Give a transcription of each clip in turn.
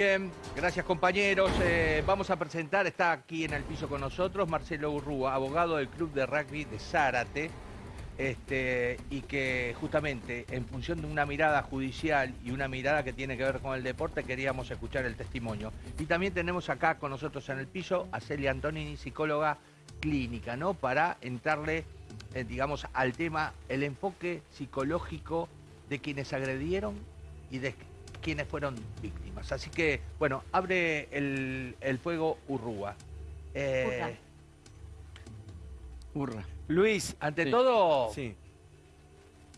Bien, gracias compañeros. Eh, vamos a presentar, está aquí en el piso con nosotros Marcelo Urrúa, abogado del Club de Rugby de Zárate, este, y que justamente en función de una mirada judicial y una mirada que tiene que ver con el deporte queríamos escuchar el testimonio. Y también tenemos acá con nosotros en el piso a Celia Antonini, psicóloga clínica, ¿no? Para entrarle, eh, digamos, al tema, el enfoque psicológico de quienes agredieron y de quienes fueron víctimas. Así que, bueno, abre el, fuego Urrúa. Eh, Urra. Luis, ante todo, sí.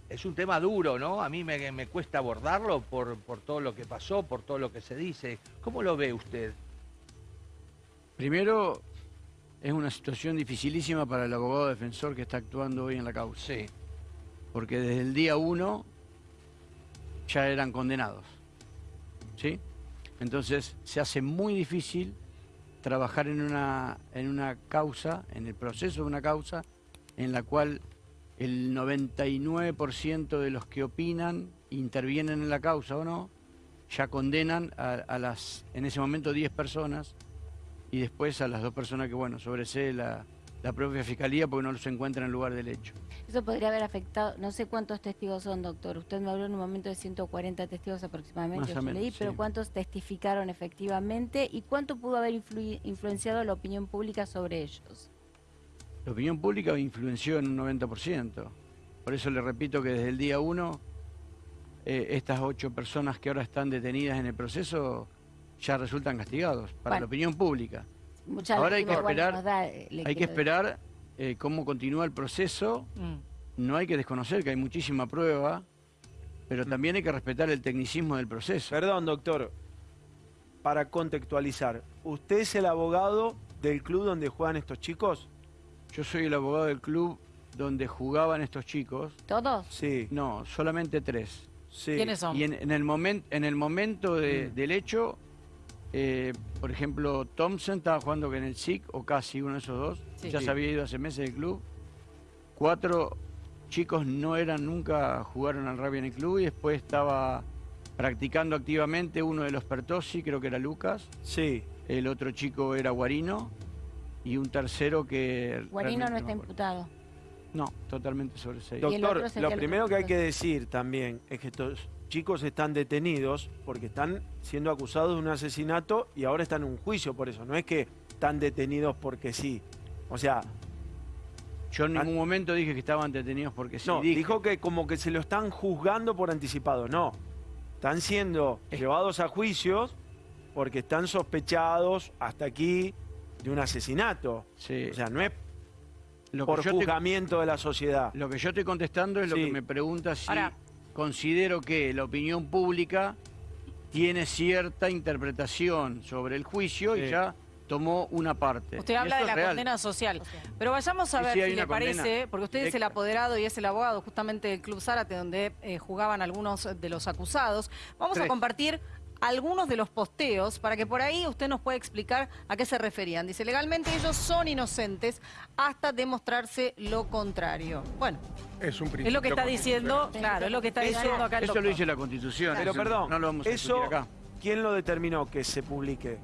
es un tema duro, ¿no? A mí me, me cuesta abordarlo por, por todo lo que pasó, por todo lo que se dice. ¿Cómo lo ve usted? Primero, es una situación dificilísima para el abogado defensor que está actuando hoy en la causa. Sí. Porque desde el día uno ya eran condenados. ¿Sí? Entonces se hace muy difícil trabajar en una, en una causa, en el proceso de una causa, en la cual el 99% de los que opinan, intervienen en la causa o no, ya condenan a, a las, en ese momento, 10 personas y después a las dos personas que, bueno, sobresee la, la propia fiscalía porque no los encuentra en el lugar del hecho. Eso podría haber afectado, no sé cuántos testigos son, doctor. Usted me habló en un momento de 140 testigos aproximadamente, yo leí, pero ¿cuántos testificaron efectivamente y cuánto pudo haber influenciado la opinión pública sobre ellos? La opinión pública influenció en un 90%. Por eso le repito que desde el día 1, eh, estas ocho personas que ahora están detenidas en el proceso ya resultan castigados para la opinión pública. Ahora hay que esperar, eh, hay que esperar eh, cómo continúa el proceso. Mm. No hay que desconocer que hay muchísima prueba, pero también hay que respetar el tecnicismo del proceso. Perdón, doctor, para contextualizar, ¿usted es el abogado del club donde juegan estos chicos? Yo soy el abogado del club donde jugaban estos chicos. ¿Todos? Sí. No, solamente tres. ¿Quiénes son? Y en, el, momento en el momento mm. del hecho eh, por ejemplo, Thompson estaba jugando en el SIC, o casi uno de esos dos. ya se había ido hace meses del club. Cuatro chicos no eran nunca, jugaron al rugby en el club y después estaba practicando activamente uno de los Pertosi, creo que era Lucas. Sí. El otro chico era Guarino y un tercero que... Guarino no está imputado. No, totalmente sobreseído. Doctor, lo primero que hay que decir también es que estos chicos están detenidos porque están siendo acusados de un asesinato y ahora están en un juicio por eso. No es que están detenidos porque sí. O sea... Yo en ningún momento dije que estaban detenidos porque sí. No, dijo que como que se lo están juzgando por anticipado. No, están siendo llevados a juicios porque están sospechados hasta aquí de un asesinato. Sí. O sea, no es por juzgamiento de la sociedad. Lo que yo estoy contestando es lo que me pregunta si considero que la opinión pública tiene cierta interpretación sobre el juicio y ya tomó una parte. Usted habla de la condena social. Pero vayamos a ver si le parece, porque usted es el apoderado y es el abogado justamente del Club Zárate, donde eh, jugaban algunos de los acusados. Vamos a compartir algunos de los posteos para que por ahí usted nos pueda explicar a qué se referían. Dice, legalmente ellos son inocentes hasta demostrarse lo contrario. Bueno, es, un es lo que está diciendo, claro, es lo que está diciendo acá el Eso lo dice la Constitución. Pero perdón, no lo vamos a eso, acá. ¿quién lo determinó que se publique?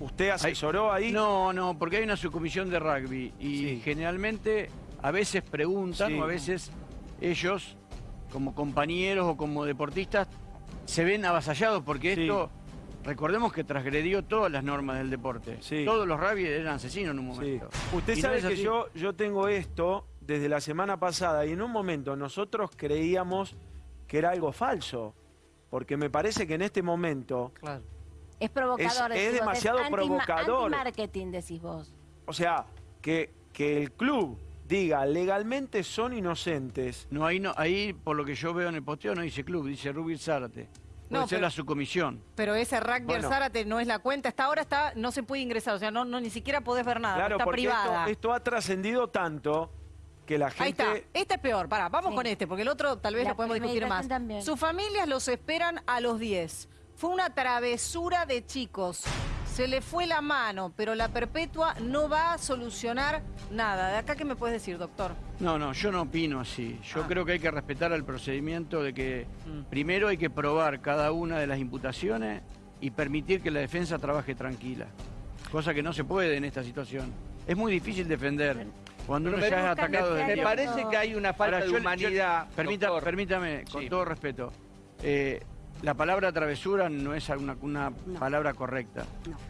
¿Usted asesoró ahí? No, no, porque hay una subcomisión de rugby y generalmente a veces preguntan o a veces ellos como compañeros o como deportistas se ven avasallados porque esto, recordemos que transgredió todas las normas del deporte. Todos los rabies eran asesinos en un momento. Usted sabe que yo, yo tengo esto desde la semana pasada y en un momento nosotros creíamos que era algo falso. Porque me parece que en este momento... Es provocador. Es, demasiado provocador. marketing decís vos. O sea, que, que el club diga legalmente son inocentes. No, ahí, no, ahí por lo que yo veo en el posteo no dice club, dice Rubir Zárate. Puede no, ser la subcomisión. Pero ese rugby Zárate no es la cuenta. Hasta ahora está, no se puede ingresar, o sea, no, no ni siquiera podés ver nada, claro, está privada. Esto, esto ha trascendido tanto que la gente... Ahí está. Este es peor. Pará, vamos con este, porque el otro tal vez lo podemos discutir más. Sus familias los esperan a los 10. Fue una travesura de chicos se le fue la mano, pero la perpetua no va a solucionar nada. ¿De acá qué me puedes decir, doctor? No, no, yo no opino así. Yo ah. creo que hay que respetar el procedimiento de que mm. primero hay que probar cada una de las imputaciones y permitir que la defensa trabaje tranquila. Cosa que no se puede en esta situación. Es muy difícil defender. Cuando uno ya es atacado Me parece que hay una falta de humanidad. permítame, con todo respeto. Eh, la palabra travesura no es una, una palabra correcta.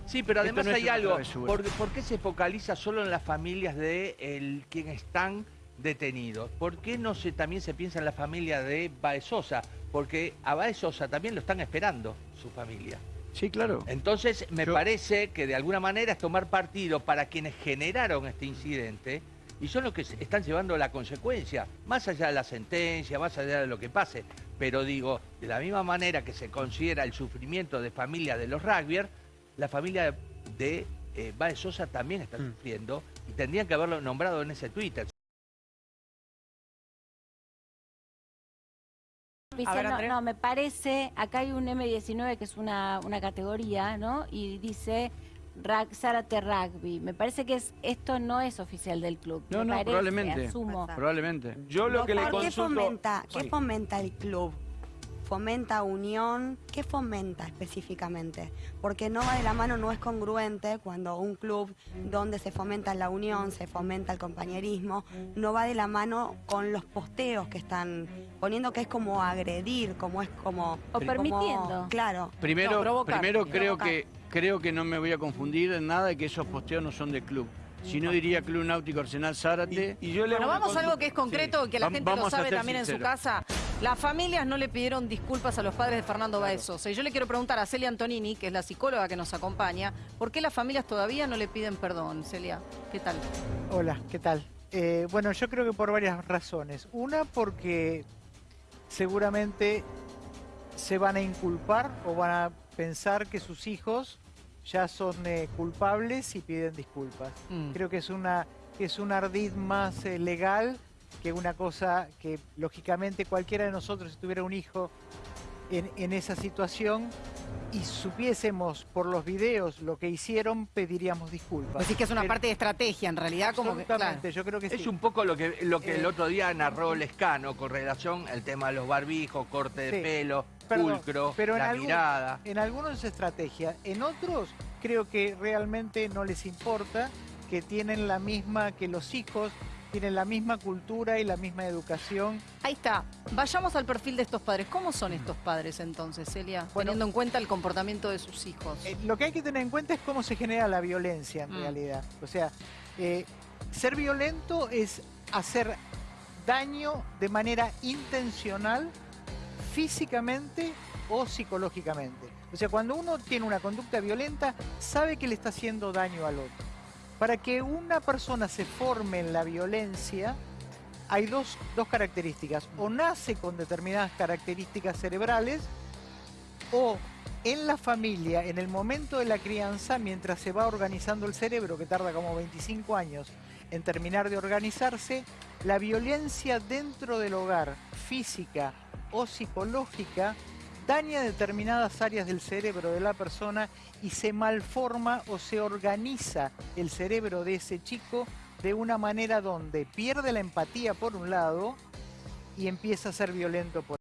Sí, pero además hay algo. ¿Por, qué se focaliza solo en las familias de el, quienes están detenidos? ¿Por qué no se, también se piensa en la familia de Baezosa? Porque a Baezosa también lo están esperando su familia. Sí, claro. Entonces, me parece que de alguna manera es tomar partido para quienes generaron este incidente y son los que están llevando la consecuencia, más allá de la sentencia, más allá de lo que pase. Pero digo, de la misma manera que se considera el sufrimiento de familia de los rugbyers, la familia de eh, Bae Sosa también está mm. sufriendo y tendrían que haberlo nombrado en ese Twitter. no, me parece, acá hay un M19 que es una, una categoría, ¿no? Y dice Zárate Rugby. Me parece que es, esto no es oficial del club. No, no, probablemente. Probablemente. Yo lo que le consulto... ¿Qué fomenta, ¿Qué fomenta el club? ¿Fomenta unión? ¿Qué fomenta específicamente? Porque no va de la mano, no es congruente cuando un club donde se fomenta la unión, se fomenta el compañerismo, no va de la mano con los posteos que están poniendo que es como agredir, como es como... O permitiendo. claro. Primero, primero creo que creo que no me voy a confundir en nada de que esos posteos no son de club. Si no diría Club Náutico Arsenal Zárate. Y, yo le bueno, vamos a algo que es concreto, que la gente lo sabe también en su casa. Las familias no le pidieron disculpas a los padres de Fernando Baezos. Y yo le quiero preguntar a Celia Antonini, que es la psicóloga que nos acompaña, ¿por qué las familias todavía no le piden perdón? Celia, ¿qué tal? Hola, ¿qué tal? Eh, bueno, yo creo que por varias razones. Una, porque seguramente se van a inculpar o van a pensar que sus hijos ya son eh, culpables y piden disculpas. Mm. Creo que es, una, es un ardid más eh, legal que una cosa que lógicamente cualquiera de nosotros si tuviera un hijo en, esa situación y supiésemos por los videos lo que hicieron, pediríamos disculpas. Así que es una parte de estrategia, en realidad. Como que, yo creo que Es un poco lo que, lo que el eh, otro día narró Lescano con relación al tema de los barbijos, corte de pelo, pulcro, pero la mirada. En algunos es estrategia, en otros creo que realmente no les importa, que tienen la misma que los hijos, tienen la misma cultura y la misma educación. Ahí está. Vayamos al perfil de estos padres. ¿Cómo son estos padres entonces, Celia? teniendo en cuenta el comportamiento de sus hijos. Eh, lo que hay que tener en cuenta es cómo se genera la violencia en mm. realidad. O sea, eh, ser violento es hacer daño de manera intencional, físicamente o psicológicamente. O sea, cuando uno tiene una conducta violenta, sabe que le está haciendo daño al otro. Para que una persona se forme en la violencia, hay dos, características. O nace con determinadas características cerebrales, o en la familia, en el momento de la crianza, mientras se va organizando el cerebro, que tarda como 25 años en terminar de organizarse, la violencia dentro del hogar, física o psicológica, daña determinadas áreas del cerebro de la persona y se malforma o se organiza el cerebro de ese chico de una manera donde pierde la empatía por un lado y empieza a ser violento por